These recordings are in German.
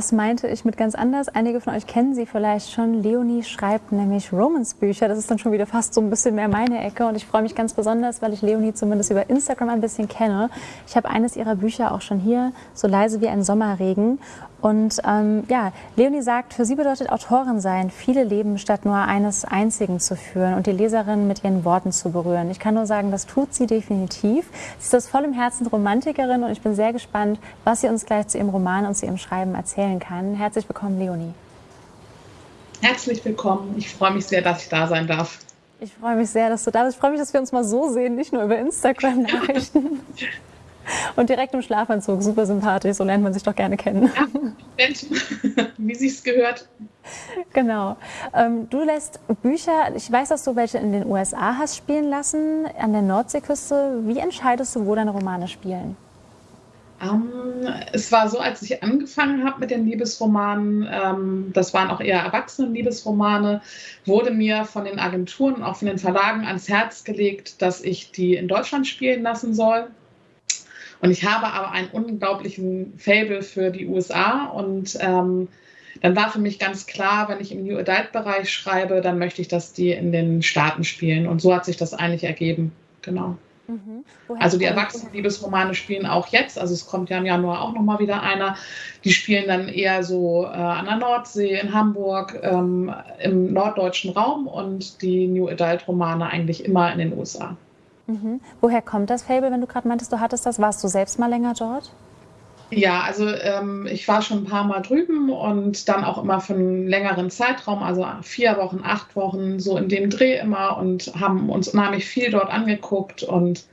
das meinte ich mit ganz anders. Einige von euch kennen sie vielleicht schon. Leonie schreibt nämlich Romans-Bücher. Das ist dann schon wieder fast so ein bisschen mehr meine Ecke. Und ich freue mich ganz besonders, weil ich Leonie zumindest über Instagram ein bisschen kenne. Ich habe eines ihrer Bücher auch schon hier, so leise wie ein Sommerregen. Und ähm, ja, Leonie sagt, für sie bedeutet Autorin sein, viele Leben statt nur eines einzigen zu führen und die Leserin mit ihren Worten zu berühren. Ich kann nur sagen, das tut sie definitiv. Sie ist das voll im Herzen Romantikerin und ich bin sehr gespannt, was sie uns gleich zu ihrem Roman und zu ihrem Schreiben erzählen kann. Herzlich willkommen, Leonie. Herzlich willkommen. Ich freue mich sehr, dass ich da sein darf. Ich freue mich sehr, dass du da bist. Ich freue mich, dass wir uns mal so sehen, nicht nur über Instagram-Nachrichten. Und direkt im Schlafanzug, super sympathisch, so lernt man sich doch gerne kennen. Ja, wie sie es gehört. Genau. Ähm, du lässt Bücher, ich weiß, dass du welche in den USA hast spielen lassen, an der Nordseeküste. Wie entscheidest du, wo deine Romane spielen? Um, ähm, es war so, als ich angefangen habe mit den Liebesromanen, ähm, das waren auch eher Erwachsenen-Liebesromane, wurde mir von den Agenturen und auch von den Verlagen ans Herz gelegt, dass ich die in Deutschland spielen lassen soll. Und ich habe aber einen unglaublichen Fable für die USA und ähm, dann war für mich ganz klar, wenn ich im New Adult-Bereich schreibe, dann möchte ich, dass die in den Staaten spielen. Und so hat sich das eigentlich ergeben. Genau. Mhm. Also die Erwachsenen-Liebesromane spielen auch jetzt, also es kommt ja im Januar auch nochmal wieder einer. Die spielen dann eher so äh, an der Nordsee, in Hamburg, ähm, im norddeutschen Raum und die New Adult-Romane eigentlich immer in den USA. Mhm. Woher kommt das Fable, wenn du gerade meintest, du hattest das? Warst du selbst mal länger dort? Ja, also ähm, ich war schon ein paar Mal drüben und dann auch immer für einen längeren Zeitraum, also vier Wochen, acht Wochen, so in dem Dreh immer und haben uns unheimlich viel dort angeguckt. Und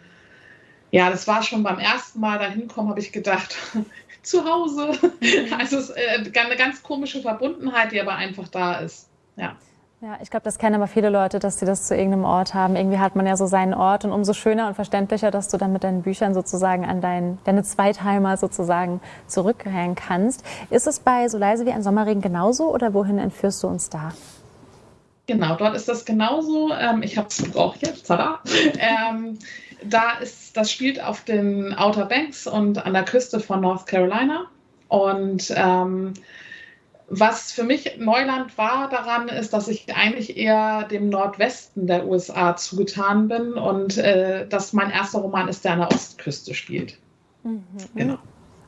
ja, das war schon beim ersten Mal dahin kommen, habe ich gedacht, zu Hause. Mhm. Also es ist äh, eine ganz komische Verbundenheit, die aber einfach da ist. Ja. Ja, ich glaube, das kennen aber viele Leute, dass sie das zu irgendeinem Ort haben. Irgendwie hat man ja so seinen Ort und umso schöner und verständlicher, dass du dann mit deinen Büchern sozusagen an dein, deine Zweitheimer sozusagen zurückkehren kannst. Ist es bei So leise wie ein Sommerregen genauso oder wohin entführst du uns da? Genau, dort ist das genauso. Ähm, ich habe es auch jetzt, tada. Ähm, da ist, das spielt auf den Outer Banks und an der Küste von North Carolina. Und ähm, was für mich Neuland war daran, ist, dass ich eigentlich eher dem Nordwesten der USA zugetan bin und äh, dass mein erster Roman ist, der an der Ostküste spielt. Mhm. Genau.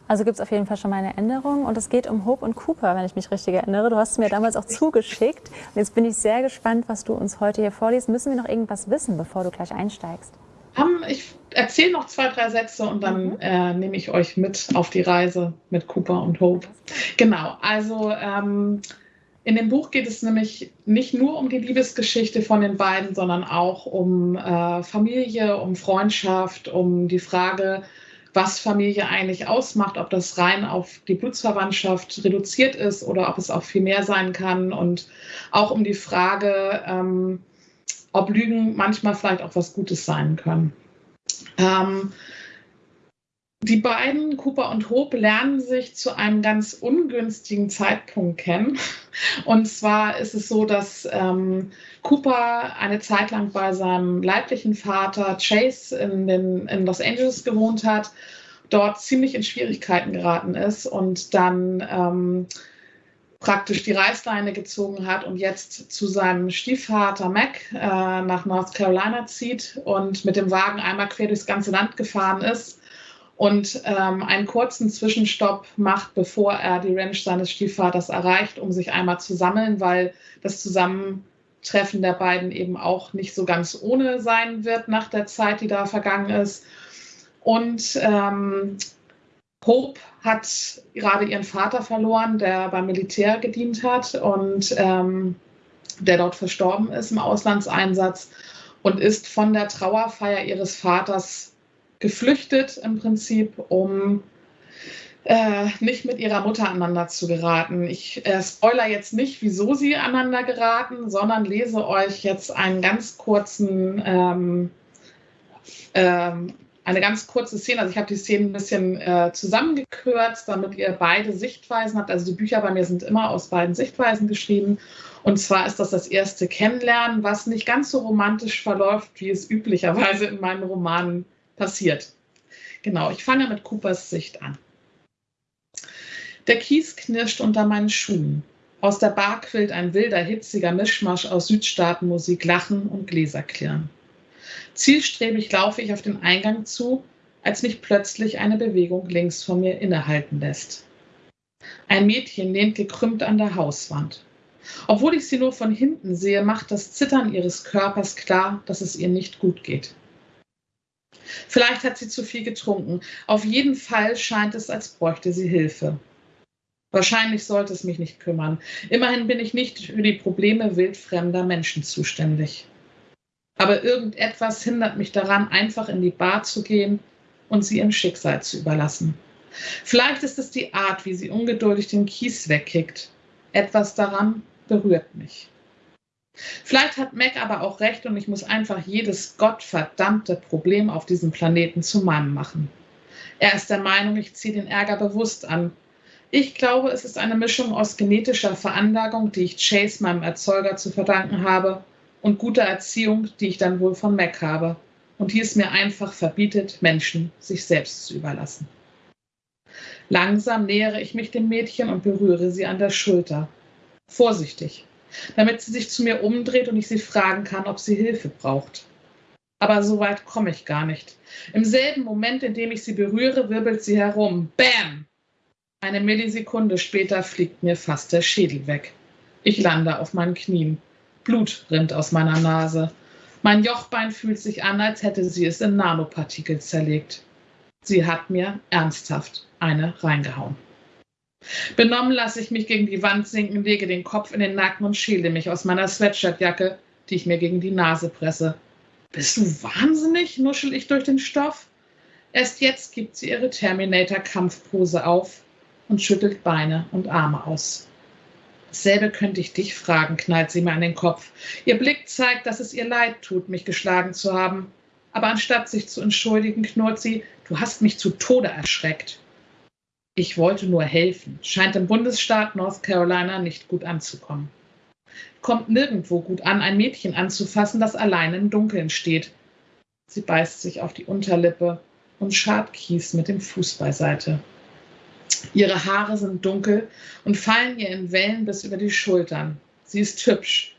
Also gibt es auf jeden Fall schon mal eine Änderung und es geht um Hope und Cooper, wenn ich mich richtig erinnere. Du hast es mir damals auch zugeschickt und jetzt bin ich sehr gespannt, was du uns heute hier vorliest. Müssen wir noch irgendwas wissen, bevor du gleich einsteigst? Um, ich erzähle noch zwei, drei Sätze und dann mhm. äh, nehme ich euch mit auf die Reise mit Cooper und Hope. Genau, also ähm, in dem Buch geht es nämlich nicht nur um die Liebesgeschichte von den beiden, sondern auch um äh, Familie, um Freundschaft, um die Frage, was Familie eigentlich ausmacht, ob das rein auf die Blutsverwandtschaft reduziert ist oder ob es auch viel mehr sein kann und auch um die Frage, ähm, ob Lügen manchmal vielleicht auch was Gutes sein können. Ähm, die beiden, Cooper und Hope, lernen sich zu einem ganz ungünstigen Zeitpunkt kennen. Und zwar ist es so, dass ähm, Cooper eine Zeit lang bei seinem leiblichen Vater Chase in, den, in Los Angeles gewohnt hat, dort ziemlich in Schwierigkeiten geraten ist und dann ähm, praktisch die Reißleine gezogen hat und jetzt zu seinem Stiefvater Mac äh, nach North Carolina zieht und mit dem Wagen einmal quer durchs ganze Land gefahren ist und ähm, einen kurzen Zwischenstopp macht, bevor er die Ranch seines Stiefvaters erreicht, um sich einmal zu sammeln, weil das Zusammentreffen der beiden eben auch nicht so ganz ohne sein wird nach der Zeit, die da vergangen ist. Und ähm, Hope hat gerade ihren Vater verloren, der beim Militär gedient hat und ähm, der dort verstorben ist im Auslandseinsatz und ist von der Trauerfeier ihres Vaters geflüchtet im Prinzip, um äh, nicht mit ihrer Mutter aneinander zu geraten. Ich äh, spoiler jetzt nicht, wieso sie aneinander geraten, sondern lese euch jetzt einen ganz kurzen ähm, ähm, eine ganz kurze Szene. Also ich habe die Szene ein bisschen äh, zusammengekürzt, damit ihr beide Sichtweisen habt. Also die Bücher bei mir sind immer aus beiden Sichtweisen geschrieben. Und zwar ist das das erste Kennenlernen, was nicht ganz so romantisch verläuft, wie es üblicherweise in meinen Romanen passiert. Genau, ich fange mit Coopers Sicht an. Der Kies knirscht unter meinen Schuhen. Aus der Bar quillt ein wilder, hitziger Mischmasch aus Südstaatenmusik, Lachen und Gläserklirren. Zielstrebig laufe ich auf den Eingang zu, als mich plötzlich eine Bewegung links von mir innehalten lässt. Ein Mädchen lehnt gekrümmt an der Hauswand. Obwohl ich sie nur von hinten sehe, macht das Zittern ihres Körpers klar, dass es ihr nicht gut geht. Vielleicht hat sie zu viel getrunken. Auf jeden Fall scheint es, als bräuchte sie Hilfe. Wahrscheinlich sollte es mich nicht kümmern. Immerhin bin ich nicht für die Probleme wildfremder Menschen zuständig. Aber irgendetwas hindert mich daran, einfach in die Bar zu gehen und sie im Schicksal zu überlassen. Vielleicht ist es die Art, wie sie ungeduldig den Kies wegkickt. Etwas daran berührt mich. Vielleicht hat Mac aber auch recht und ich muss einfach jedes gottverdammte Problem auf diesem Planeten zu meinem machen. Er ist der Meinung, ich ziehe den Ärger bewusst an ich glaube, es ist eine Mischung aus genetischer Veranlagung, die ich Chase, meinem Erzeuger, zu verdanken habe, und guter Erziehung, die ich dann wohl von Mac habe, und die es mir einfach verbietet, Menschen sich selbst zu überlassen. Langsam nähere ich mich dem Mädchen und berühre sie an der Schulter. Vorsichtig, damit sie sich zu mir umdreht und ich sie fragen kann, ob sie Hilfe braucht. Aber so weit komme ich gar nicht. Im selben Moment, in dem ich sie berühre, wirbelt sie herum. Bam! Eine Millisekunde später fliegt mir fast der Schädel weg. Ich lande auf meinen Knien. Blut rinnt aus meiner Nase. Mein Jochbein fühlt sich an, als hätte sie es in Nanopartikel zerlegt. Sie hat mir ernsthaft eine reingehauen. Benommen lasse ich mich gegen die Wand sinken, lege den Kopf in den Nacken und schäle mich aus meiner Sweatshirtjacke, die ich mir gegen die Nase presse. Bist du wahnsinnig? nuschel ich durch den Stoff. Erst jetzt gibt sie ihre Terminator-Kampfpose auf und schüttelt Beine und Arme aus. Dasselbe könnte ich dich fragen, knallt sie mir an den Kopf. Ihr Blick zeigt, dass es ihr leid tut, mich geschlagen zu haben. Aber anstatt sich zu entschuldigen, knurrt sie, du hast mich zu Tode erschreckt. Ich wollte nur helfen. Scheint im Bundesstaat North Carolina nicht gut anzukommen. Kommt nirgendwo gut an, ein Mädchen anzufassen, das allein im Dunkeln steht. Sie beißt sich auf die Unterlippe und schart Kies mit dem Fuß beiseite. Ihre Haare sind dunkel und fallen ihr in Wellen bis über die Schultern. Sie ist hübsch,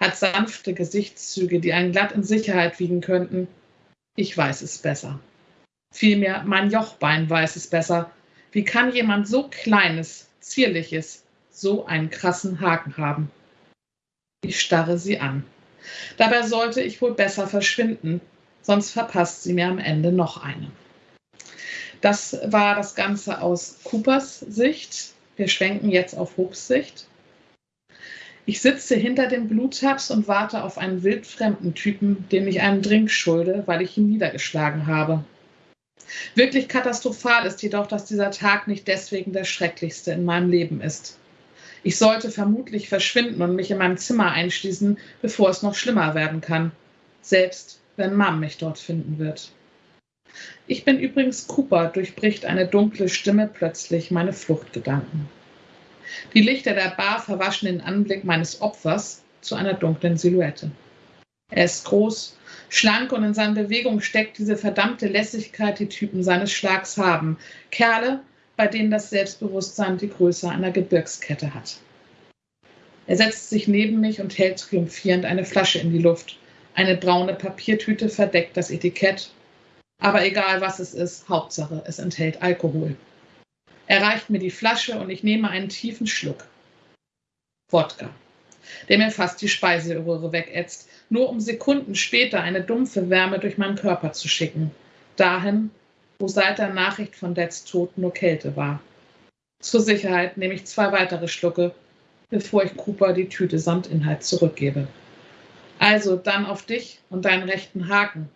hat sanfte Gesichtszüge, die einen glatt in Sicherheit wiegen könnten. Ich weiß es besser. Vielmehr mein Jochbein weiß es besser. Wie kann jemand so kleines, zierliches, so einen krassen Haken haben? Ich starre sie an. Dabei sollte ich wohl besser verschwinden, sonst verpasst sie mir am Ende noch eine. Das war das Ganze aus Coopers Sicht. Wir schwenken jetzt auf Hoops Sicht. Ich sitze hinter den Bluttabs und warte auf einen wildfremden Typen, dem ich einen Drink schulde, weil ich ihn niedergeschlagen habe. Wirklich katastrophal ist jedoch, dass dieser Tag nicht deswegen der schrecklichste in meinem Leben ist. Ich sollte vermutlich verschwinden und mich in meinem Zimmer einschließen, bevor es noch schlimmer werden kann, selbst wenn Mom mich dort finden wird. Ich bin übrigens Cooper, durchbricht eine dunkle Stimme plötzlich meine Fluchtgedanken. Die Lichter der Bar verwaschen den Anblick meines Opfers zu einer dunklen Silhouette. Er ist groß, schlank und in seinen Bewegungen steckt diese verdammte Lässigkeit, die Typen seines Schlags haben. Kerle, bei denen das Selbstbewusstsein die Größe einer Gebirgskette hat. Er setzt sich neben mich und hält triumphierend eine Flasche in die Luft. Eine braune Papiertüte verdeckt das Etikett aber egal was es ist, Hauptsache, es enthält Alkohol. Er reicht mir die Flasche und ich nehme einen tiefen Schluck. Wodka, der mir fast die Speiseröhre wegätzt, nur um Sekunden später eine dumpfe Wärme durch meinen Körper zu schicken. Dahin, wo seit der Nachricht von Dads Tod nur Kälte war. Zur Sicherheit nehme ich zwei weitere Schlucke, bevor ich Cooper die Tüte samt Inhalt zurückgebe. Also dann auf dich und deinen rechten Haken,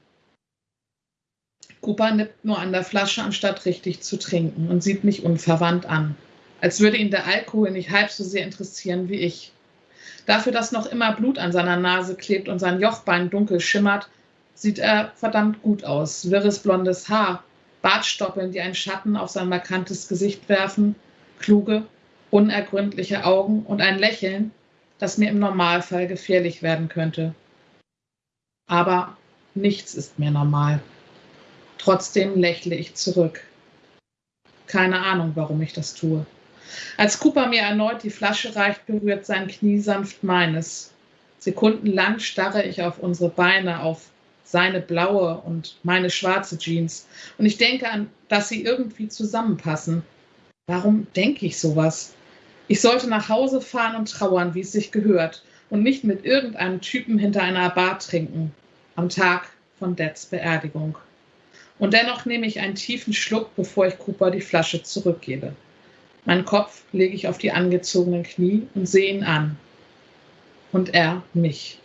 Cooper nippt nur an der Flasche, anstatt richtig zu trinken und sieht mich unverwandt an, als würde ihn der Alkohol nicht halb so sehr interessieren wie ich. Dafür, dass noch immer Blut an seiner Nase klebt und sein Jochbein dunkel schimmert, sieht er verdammt gut aus. Wirres blondes Haar, Bartstoppeln, die einen Schatten auf sein markantes Gesicht werfen, kluge, unergründliche Augen und ein Lächeln, das mir im Normalfall gefährlich werden könnte. Aber nichts ist mir normal. Trotzdem lächle ich zurück. Keine Ahnung, warum ich das tue. Als Cooper mir erneut die Flasche reicht, berührt sein Knie sanft meines. Sekundenlang starre ich auf unsere Beine, auf seine blaue und meine schwarze Jeans. Und ich denke an, dass sie irgendwie zusammenpassen. Warum denke ich sowas? Ich sollte nach Hause fahren und trauern, wie es sich gehört, und nicht mit irgendeinem Typen hinter einer Bar trinken. Am Tag von Dads Beerdigung. Und dennoch nehme ich einen tiefen Schluck, bevor ich Cooper die Flasche zurückgebe. Meinen Kopf lege ich auf die angezogenen Knie und sehe ihn an. Und er mich.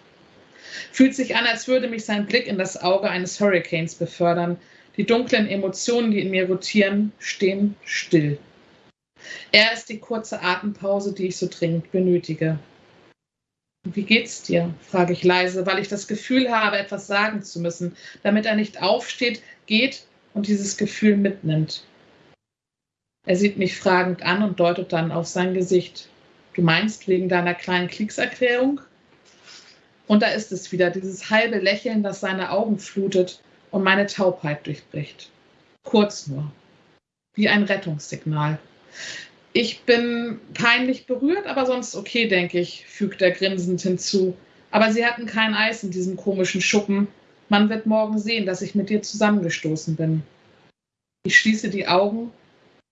Fühlt sich an, als würde mich sein Blick in das Auge eines Hurricanes befördern. Die dunklen Emotionen, die in mir rotieren, stehen still. Er ist die kurze Atempause, die ich so dringend benötige. Wie geht's dir? frage ich leise, weil ich das Gefühl habe, etwas sagen zu müssen, damit er nicht aufsteht, geht und dieses Gefühl mitnimmt. Er sieht mich fragend an und deutet dann auf sein Gesicht. Du meinst wegen deiner kleinen Kriegserklärung? Und da ist es wieder, dieses halbe Lächeln, das seine Augen flutet und meine Taubheit durchbricht. Kurz nur. Wie ein Rettungssignal. Ich bin peinlich berührt, aber sonst okay, denke ich, fügt er grinsend hinzu. Aber sie hatten kein Eis in diesem komischen Schuppen. Man wird morgen sehen, dass ich mit dir zusammengestoßen bin. Ich schließe die Augen,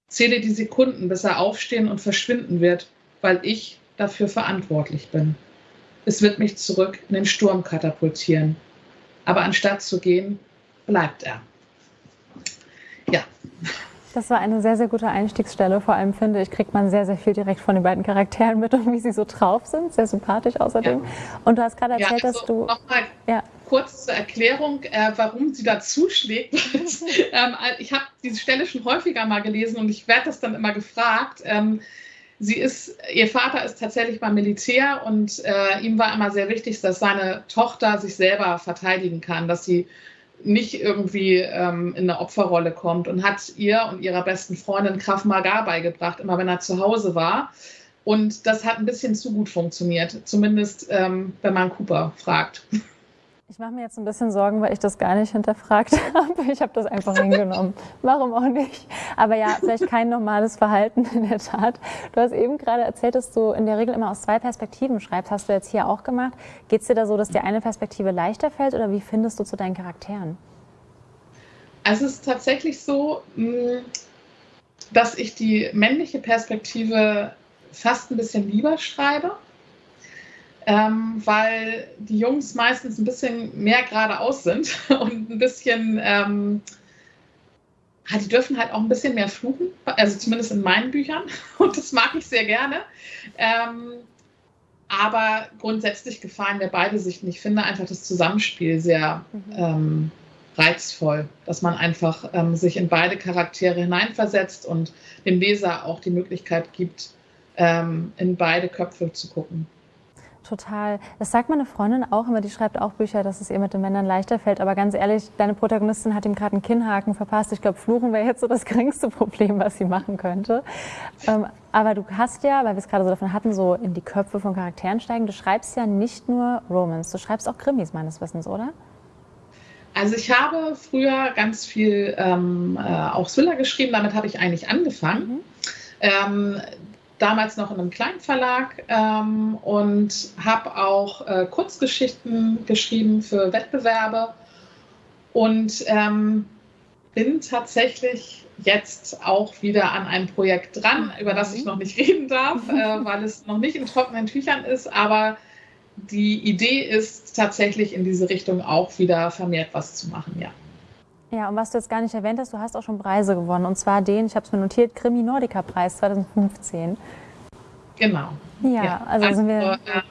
zähle die Sekunden, bis er aufstehen und verschwinden wird, weil ich dafür verantwortlich bin. Es wird mich zurück in den Sturm katapultieren. Aber anstatt zu gehen, bleibt er. Ja. Das war eine sehr, sehr gute Einstiegsstelle. Vor allem finde ich, kriegt man sehr, sehr viel direkt von den beiden Charakteren mit und wie sie so drauf sind. Sehr sympathisch außerdem. Ja. Und du hast gerade erzählt, ja, also dass du. Nochmal ja. Kurz zur Erklärung, äh, warum sie da zuschlägt. ähm, ich habe diese Stelle schon häufiger mal gelesen und ich werde das dann immer gefragt. Ähm, sie ist, ihr Vater ist tatsächlich beim Militär und äh, ihm war immer sehr wichtig, dass seine Tochter sich selber verteidigen kann, dass sie nicht irgendwie ähm, in eine Opferrolle kommt und hat ihr und ihrer besten Freundin Krav Maga beigebracht, immer wenn er zu Hause war. Und das hat ein bisschen zu gut funktioniert, zumindest ähm, wenn man Cooper fragt. Ich mache mir jetzt ein bisschen Sorgen, weil ich das gar nicht hinterfragt habe. Ich habe das einfach hingenommen. Warum auch nicht? Aber ja, vielleicht kein normales Verhalten in der Tat. Du hast eben gerade erzählt, dass du in der Regel immer aus zwei Perspektiven schreibst. Hast du jetzt hier auch gemacht. Geht es dir da so, dass dir eine Perspektive leichter fällt oder wie findest du zu deinen Charakteren? Also es ist tatsächlich so, mm, dass ich die männliche Perspektive fast ein bisschen lieber schreibe ähm, weil die Jungs meistens ein bisschen mehr geradeaus sind und ein bisschen, ähm, die dürfen halt auch ein bisschen mehr fluchen, also zumindest in meinen Büchern und das mag ich sehr gerne. Ähm, aber grundsätzlich gefallen mir beide Sichten. Ich finde einfach das Zusammenspiel sehr mhm. ähm, reizvoll, dass man einfach ähm, sich in beide Charaktere hineinversetzt und dem Leser auch die Möglichkeit gibt, ähm, in beide Köpfe zu gucken. Total. Das sagt meine Freundin auch immer, die schreibt auch Bücher, dass es ihr mit den Männern leichter fällt. Aber ganz ehrlich, deine Protagonistin hat ihm gerade einen Kinnhaken verpasst. Ich glaube, Fluchen wäre jetzt so das geringste Problem, was sie machen könnte. Ähm, aber du hast ja, weil wir es gerade so davon hatten, so in die Köpfe von Charakteren steigen. Du schreibst ja nicht nur Romans, du schreibst auch Krimis meines Wissens, oder? Also ich habe früher ganz viel ähm, äh, auch Thriller geschrieben, damit habe ich eigentlich angefangen. Mhm. Ähm, damals noch in einem kleinen Verlag ähm, und habe auch äh, Kurzgeschichten geschrieben für Wettbewerbe. Und ähm, bin tatsächlich jetzt auch wieder an einem Projekt dran, über das ich noch nicht reden darf, äh, weil es noch nicht in trockenen Tüchern ist, aber die Idee ist tatsächlich in diese Richtung auch wieder vermehrt was zu machen, ja. Ja, und was du jetzt gar nicht erwähnt hast, du hast auch schon Preise gewonnen. Und zwar den, ich habe es mir notiert, Krimi Nordica Preis 2015. Genau. Ja, ja. Also, also, sind wir. Also, äh,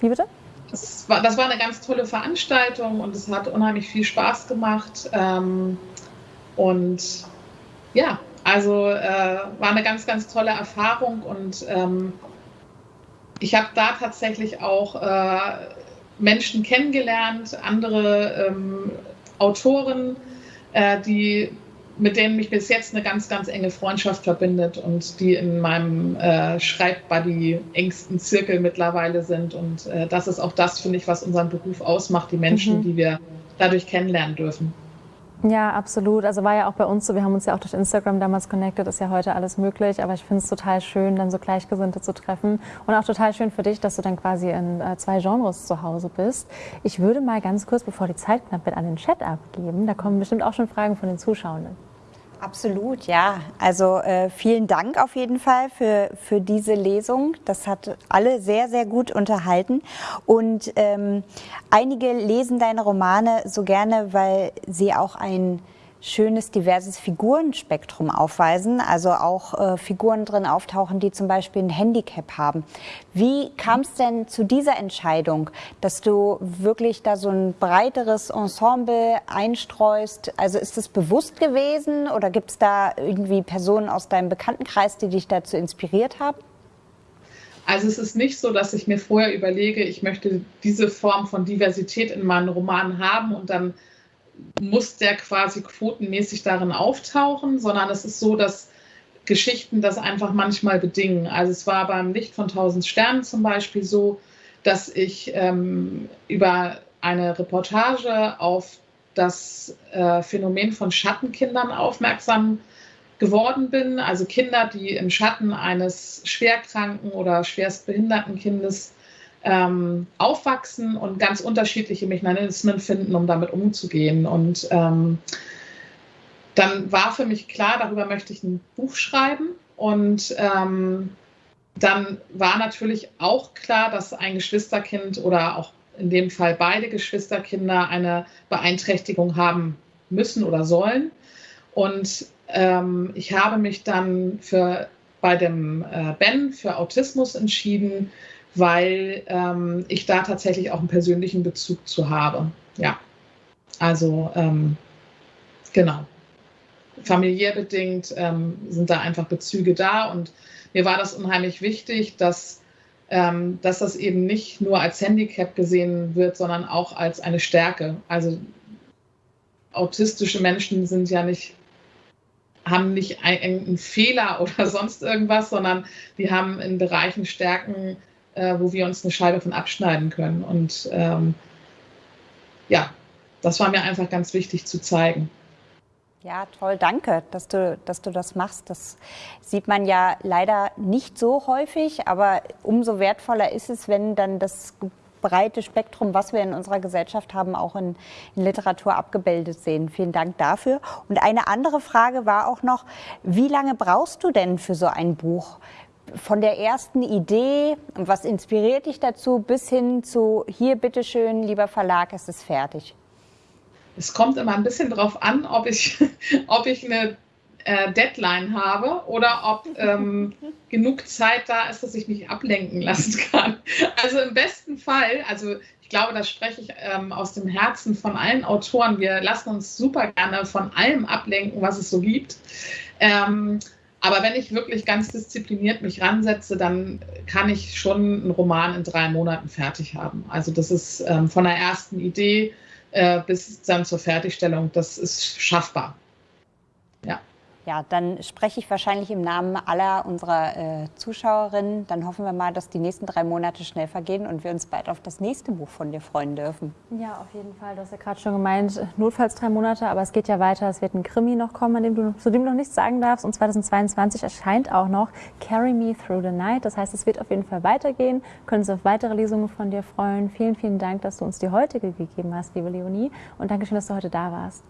Wie bitte? Das war, das war eine ganz tolle Veranstaltung und es hat unheimlich viel Spaß gemacht. Ähm, und ja, also äh, war eine ganz, ganz tolle Erfahrung und ähm, ich habe da tatsächlich auch äh, Menschen kennengelernt, andere ähm, Autoren, äh, die, mit denen mich bis jetzt eine ganz, ganz enge Freundschaft verbindet und die in meinem äh, Schreibbuddy engsten Zirkel mittlerweile sind. Und äh, das ist auch das, finde ich, was unseren Beruf ausmacht, die Menschen, mhm. die wir dadurch kennenlernen dürfen. Ja, absolut. Also war ja auch bei uns so, wir haben uns ja auch durch Instagram damals connected, ist ja heute alles möglich, aber ich finde es total schön, dann so Gleichgesinnte zu treffen und auch total schön für dich, dass du dann quasi in äh, zwei Genres zu Hause bist. Ich würde mal ganz kurz, bevor die Zeit knapp wird, an den Chat abgeben. Da kommen bestimmt auch schon Fragen von den Zuschauenden. Absolut, ja. Also äh, vielen Dank auf jeden Fall für, für diese Lesung. Das hat alle sehr, sehr gut unterhalten. Und ähm, einige lesen deine Romane so gerne, weil sie auch ein schönes, diverses Figurenspektrum aufweisen, also auch äh, Figuren drin auftauchen, die zum Beispiel ein Handicap haben. Wie kam es denn zu dieser Entscheidung, dass du wirklich da so ein breiteres Ensemble einstreust? Also ist es bewusst gewesen oder gibt es da irgendwie Personen aus deinem Bekanntenkreis, die dich dazu inspiriert haben? Also es ist nicht so, dass ich mir vorher überlege, ich möchte diese Form von Diversität in meinen Romanen haben und dann muss der quasi quotenmäßig darin auftauchen, sondern es ist so, dass Geschichten das einfach manchmal bedingen. Also es war beim Licht von tausend Sternen zum Beispiel so, dass ich ähm, über eine Reportage auf das äh, Phänomen von Schattenkindern aufmerksam geworden bin. Also Kinder, die im Schatten eines schwerkranken oder schwerstbehinderten Kindes ähm, aufwachsen und ganz unterschiedliche Mechanismen finden, um damit umzugehen. Und ähm, dann war für mich klar, darüber möchte ich ein Buch schreiben. Und ähm, dann war natürlich auch klar, dass ein Geschwisterkind oder auch in dem Fall beide Geschwisterkinder eine Beeinträchtigung haben müssen oder sollen. Und ähm, ich habe mich dann für bei dem äh, Ben für Autismus entschieden, weil ähm, ich da tatsächlich auch einen persönlichen Bezug zu habe. Ja, also ähm, genau. Familiär bedingt ähm, sind da einfach Bezüge da und mir war das unheimlich wichtig, dass, ähm, dass das eben nicht nur als Handicap gesehen wird, sondern auch als eine Stärke. Also autistische Menschen sind ja nicht haben nicht einen Fehler oder sonst irgendwas, sondern die haben in Bereichen Stärken, äh, wo wir uns eine Scheibe von abschneiden können. Und ähm, ja, das war mir einfach ganz wichtig zu zeigen. Ja, toll, danke, dass du, dass du das machst. Das sieht man ja leider nicht so häufig, aber umso wertvoller ist es, wenn dann das breite Spektrum, was wir in unserer Gesellschaft haben, auch in, in, Literatur abgebildet sehen. Vielen Dank dafür. Und eine andere Frage war auch noch, wie lange brauchst du denn für so ein Buch? Von der ersten Idee, was inspiriert dich dazu, bis hin zu hier, bitteschön, lieber Verlag, es ist fertig? Es kommt immer ein bisschen darauf an, ob ich, ob ich eine äh, Deadline habe oder ob ähm, genug Zeit da ist, dass ich mich ablenken lassen kann. Also im besten Fall, also ich glaube, da spreche ich ähm, aus dem Herzen von allen Autoren. Wir lassen uns super gerne von allem ablenken, was es so gibt. Ähm, aber wenn ich wirklich ganz diszipliniert mich ransetze, dann kann ich schon einen Roman in drei Monaten fertig haben. Also das ist ähm, von der ersten Idee äh, bis dann zur Fertigstellung, das ist schaffbar. Ja. Dann spreche ich wahrscheinlich im Namen aller unserer äh, Zuschauerinnen. Dann hoffen wir mal, dass die nächsten drei Monate schnell vergehen und wir uns bald auf das nächste Buch von dir freuen dürfen. Ja, auf jeden Fall. Du hast ja gerade schon gemeint, notfalls drei Monate, aber es geht ja weiter. Es wird ein Krimi noch kommen, dem du, zu dem du noch nichts sagen darfst. Und 2022 erscheint auch noch Carry Me Through the Night. Das heißt, es wird auf jeden Fall weitergehen. Können uns auf weitere Lesungen von dir freuen. Vielen, vielen Dank, dass du uns die heutige gegeben hast, liebe Leonie. Und danke schön, dass du heute da warst.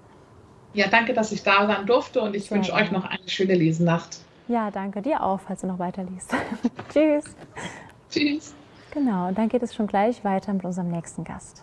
Ja, danke, dass ich da sein durfte und ich wünsche euch noch eine schöne Lesenacht. Ja, danke dir auch, falls du noch weiter liest. Tschüss. Tschüss. Genau, und dann geht es schon gleich weiter mit unserem nächsten Gast.